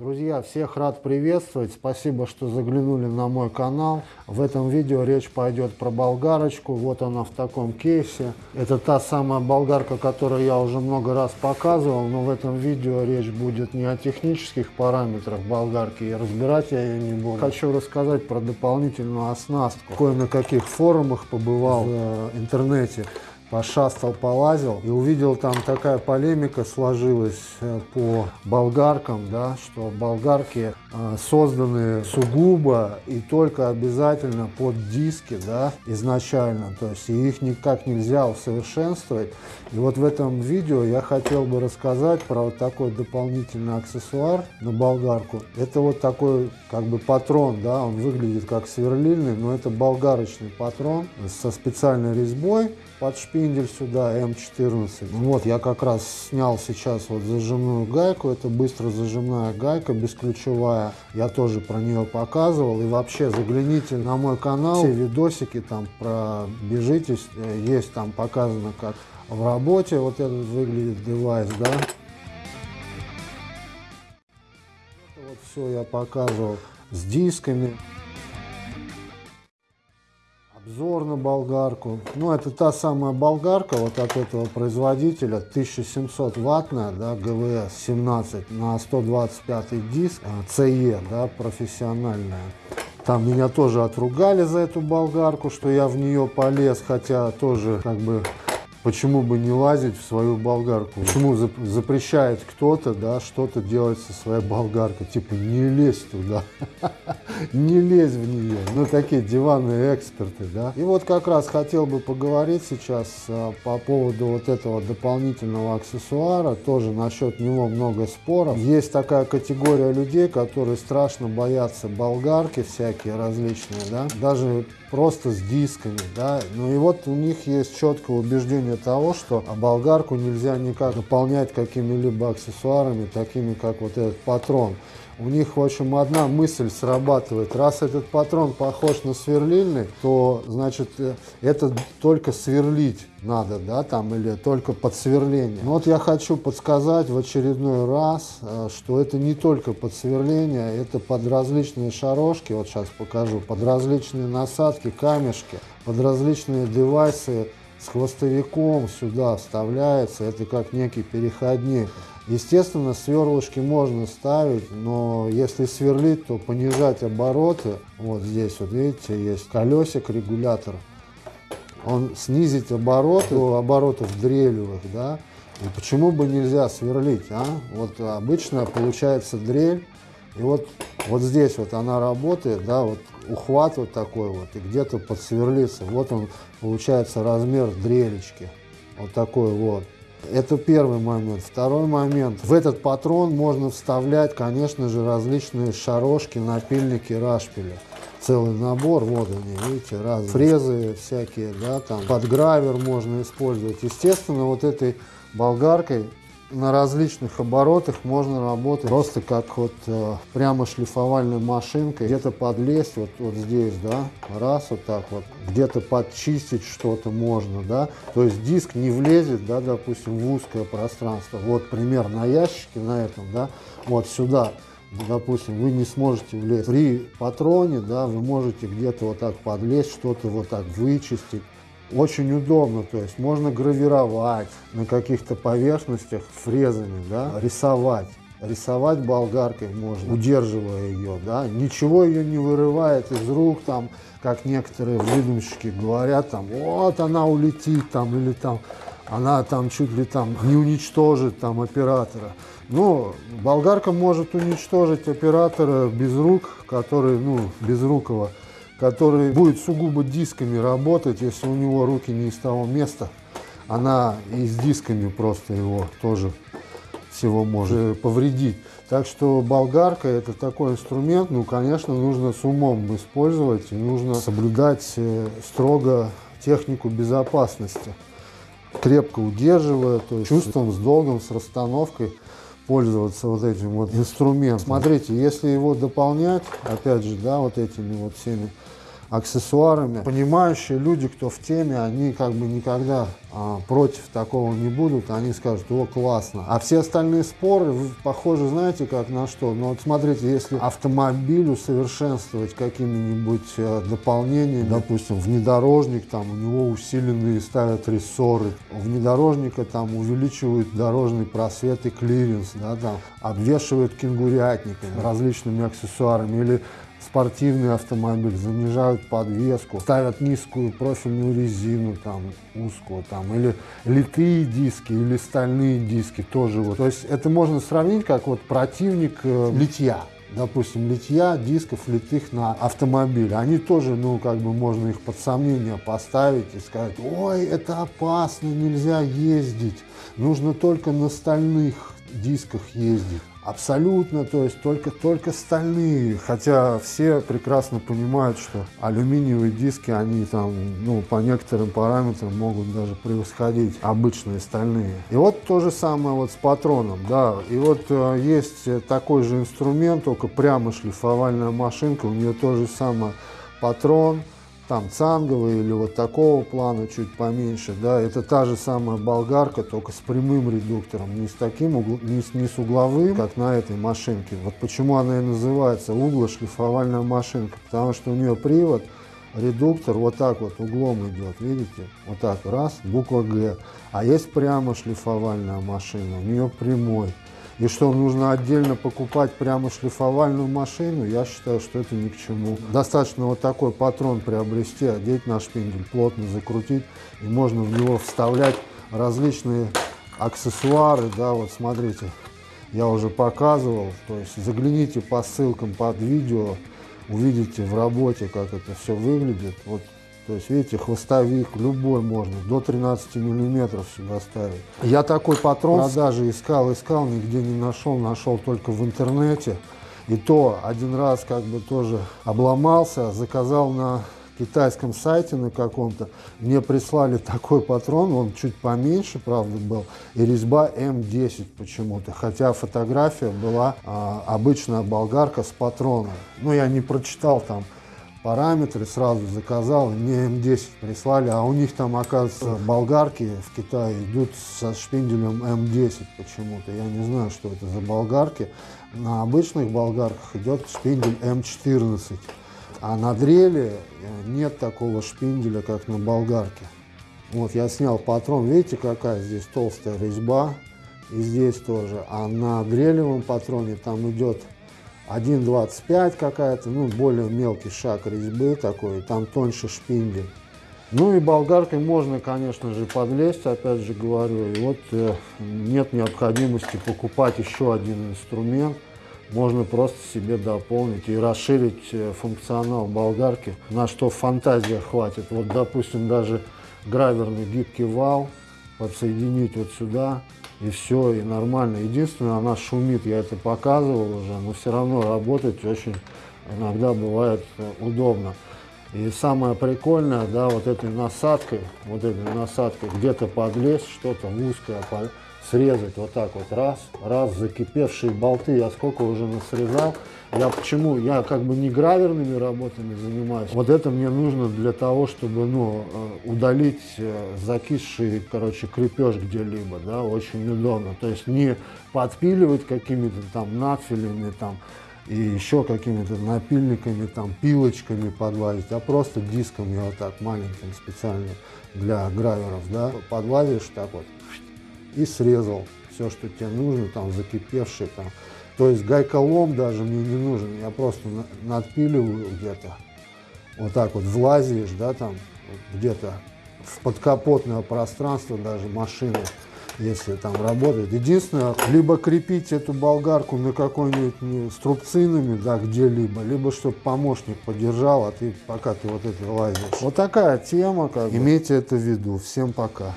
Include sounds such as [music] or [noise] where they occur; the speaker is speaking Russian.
Друзья, всех рад приветствовать. Спасибо, что заглянули на мой канал. В этом видео речь пойдет про болгарочку. Вот она в таком кейсе. Это та самая болгарка, которую я уже много раз показывал, но в этом видео речь будет не о технических параметрах болгарки, и разбирать я ее не буду. Хочу рассказать про дополнительную оснастку. Кое на каких форумах побывал в интернете пошастал, полазил и увидел там такая полемика сложилась э, по болгаркам, да, что болгарки э, созданы сугубо и только обязательно под диски, да, изначально, то есть их никак нельзя усовершенствовать. И вот в этом видео я хотел бы рассказать про вот такой дополнительный аксессуар на болгарку. Это вот такой как бы патрон, да, он выглядит как сверлильный, но это болгарочный патрон со специальной резьбой под шпиндель сюда М14. Вот я как раз снял сейчас вот зажимную гайку, это быстро зажимная гайка бесключевая, я тоже про нее показывал. И вообще загляните на мой канал, все видосики там пробежитесь, э, есть там показано как в работе вот этот выглядит девайс, да. Вот все я показывал с дисками. Обзор на болгарку. Ну, это та самая болгарка вот от этого производителя, 1700 ваттная, да, ГВС 17 на 125 диск, а, да, профессиональная. Там меня тоже отругали за эту болгарку, что я в нее полез, хотя тоже как бы Почему бы не лазить в свою болгарку? Почему запрещает кто-то да, что-то делать со своей болгаркой? Типа не лезь туда, [laughs] не лезь в нее. Ну такие диванные эксперты. Да? И вот как раз хотел бы поговорить сейчас а, по поводу вот этого дополнительного аксессуара. Тоже насчет него много споров. Есть такая категория людей, которые страшно боятся болгарки всякие различные. Да? Даже просто с дисками, да, ну и вот у них есть четкое убеждение того, что болгарку нельзя никак наполнять какими-либо аксессуарами, такими как вот этот патрон у них, в общем, одна мысль срабатывает. Раз этот патрон похож на сверлильный, то, значит, э, это только сверлить надо, да, там, или только под сверление. Но вот я хочу подсказать в очередной раз, э, что это не только под сверление, это под различные шарошки, вот сейчас покажу, под различные насадки, камешки, под различные девайсы с хвостовиком сюда вставляется, это как некий переходник. Естественно, сверлышки можно ставить, но если сверлить, то понижать обороты. Вот здесь, вот видите, есть колесик, регулятор. Он снизить обороты, оборотов дрелевых, да. И почему бы нельзя сверлить, а? Вот обычно получается дрель, и вот, вот здесь вот она работает, да, вот ухват вот такой вот, и где-то подсверлится. Вот он, получается, размер дрелечки. Вот такой вот. Это первый момент. Второй момент. В этот патрон можно вставлять, конечно же, различные шарошки, напильники, рашпили. Целый набор, вот они, видите, разные. Фрезы всякие, да, там, подгравер можно использовать. Естественно, вот этой болгаркой на различных оборотах можно работать просто как вот э, прямо шлифовальной машинкой. Где-то подлезть вот, вот здесь, да, раз вот так вот. Где-то подчистить что-то можно, да. То есть диск не влезет, да, допустим, в узкое пространство. Вот пример на ящике на этом, да, вот сюда. Допустим, вы не сможете влезть. При патроне, да, вы можете где-то вот так подлезть, что-то вот так вычистить. Очень удобно, то есть можно гравировать на каких-то поверхностях фрезами, да, рисовать. Рисовать болгаркой можно, удерживая ее, да, ничего ее не вырывает из рук, там, как некоторые выдумщики говорят, там, вот она улетит, там, или там, она там чуть ли там не уничтожит там оператора. Но болгарка может уничтожить оператора без рук, который, ну, без рукого который будет сугубо дисками работать, если у него руки не из того места. Она и с дисками просто его тоже всего может повредить. Так что болгарка это такой инструмент, ну, конечно, нужно с умом использовать и нужно соблюдать э, строго технику безопасности. Крепко удерживая, то есть чувством, с долгом, с расстановкой пользоваться вот этим вот инструментом. Смотрите, если его дополнять, опять же, да, вот этими вот всеми аксессуарами. Понимающие люди, кто в теме, они как бы никогда а, против такого не будут, они скажут, о, классно. А все остальные споры похожи, знаете, как на что? Ну вот смотрите, если автомобиль усовершенствовать какими-нибудь э, дополнениями, допустим, внедорожник, там у него усиленные ставят рессоры, у внедорожника там увеличивают дорожный просвет и клиренс, да, там, обвешивают кенгурятниками, различными аксессуарами, или спортивный автомобиль, занижают подвеску, ставят низкую профильную резину, там, узкую, там, или литые диски, или стальные диски тоже. Вот. То есть это можно сравнить как вот противник э, литья. Допустим, литья дисков литых на автомобиль. Они тоже, ну, как бы можно их под сомнение поставить и сказать, ой, это опасно, нельзя ездить. Нужно только на стальных дисках ездить. Абсолютно, то есть только, только стальные, хотя все прекрасно понимают, что алюминиевые диски, они там, ну, по некоторым параметрам могут даже превосходить обычные стальные. И вот то же самое вот с патроном, да, и вот э, есть такой же инструмент, только прямо шлифовальная машинка, у нее то же самое патрон, там цанговый или вот такого плана, чуть поменьше, да, это та же самая болгарка, только с прямым редуктором, не с таким, угл... не, с, не с угловым, как на этой машинке. Вот почему она и называется углошлифовальная машинка, потому что у нее привод, редуктор вот так вот углом идет, видите, вот так, раз, буква Г, а есть прямо шлифовальная машина, у нее прямой. И что, нужно отдельно покупать прямо шлифовальную машину, я считаю, что это ни к чему. Достаточно вот такой патрон приобрести, одеть на шпиндель, плотно закрутить, и можно в него вставлять различные аксессуары, да, вот смотрите, я уже показывал, то есть загляните по ссылкам под видео, увидите в работе, как это все выглядит. Вот то есть, видите, хвостовик любой можно, до 13 миллиметров сюда ставить. Я такой патрон в продаже искал, искал, нигде не нашел, нашел только в интернете. И то один раз как бы тоже обломался, заказал на китайском сайте на каком-то, мне прислали такой патрон, он чуть поменьше, правда, был, и резьба М10 почему-то, хотя фотография была а, обычная болгарка с патроном. Ну, я не прочитал там параметры, сразу заказал, мне М10 прислали, а у них там, оказывается, болгарки в Китае идут со шпинделем М10 почему-то. Я не знаю, что это за болгарки. На обычных болгарках идет шпиндель М14, а на дреле э, нет такого шпинделя, как на болгарке. Вот я снял патрон, видите, какая здесь толстая резьба, и здесь тоже. А на дрелевом патроне там идет 1,25 какая-то, ну, более мелкий шаг резьбы такой, там тоньше шпиндель. Ну и болгаркой можно, конечно же, подлезть, опять же говорю. И вот э, нет необходимости покупать еще один инструмент. Можно просто себе дополнить и расширить э, функционал болгарки, на что фантазия хватит. Вот, допустим, даже граверный гибкий вал подсоединить вот сюда, и все, и нормально. Единственное, она шумит, я это показывал уже, но все равно работать очень иногда бывает э, удобно. И самое прикольное, да, вот этой насадкой, вот этой насадкой где-то подлезть, что-то узкое, срезать вот так вот, раз, раз, закипевшие болты, я сколько уже насрезал. Я почему? Я как бы не граверными работами занимаюсь. Вот это мне нужно для того, чтобы, ну, э, удалить э, закисший, короче, крепеж где-либо, да, очень удобно. То есть не подпиливать какими-то там надфилями, там, и еще какими-то напильниками, там, пилочками подвалить, а просто дисками вот так маленьким специально для граверов, да, подвалишь так вот и срезал все, что тебе нужно, там, закипевший, там. То есть гайколом даже мне не нужен, я просто надпиливаю где-то, вот так вот влазишь, да, там, где-то в подкапотное пространство даже машины, если там работает. Единственное, либо крепить эту болгарку на какой-нибудь струбцинами, да, где-либо, либо чтобы помощник подержал, а ты пока ты вот это лазишь. Вот такая тема, как бы. имейте это в виду. Всем пока.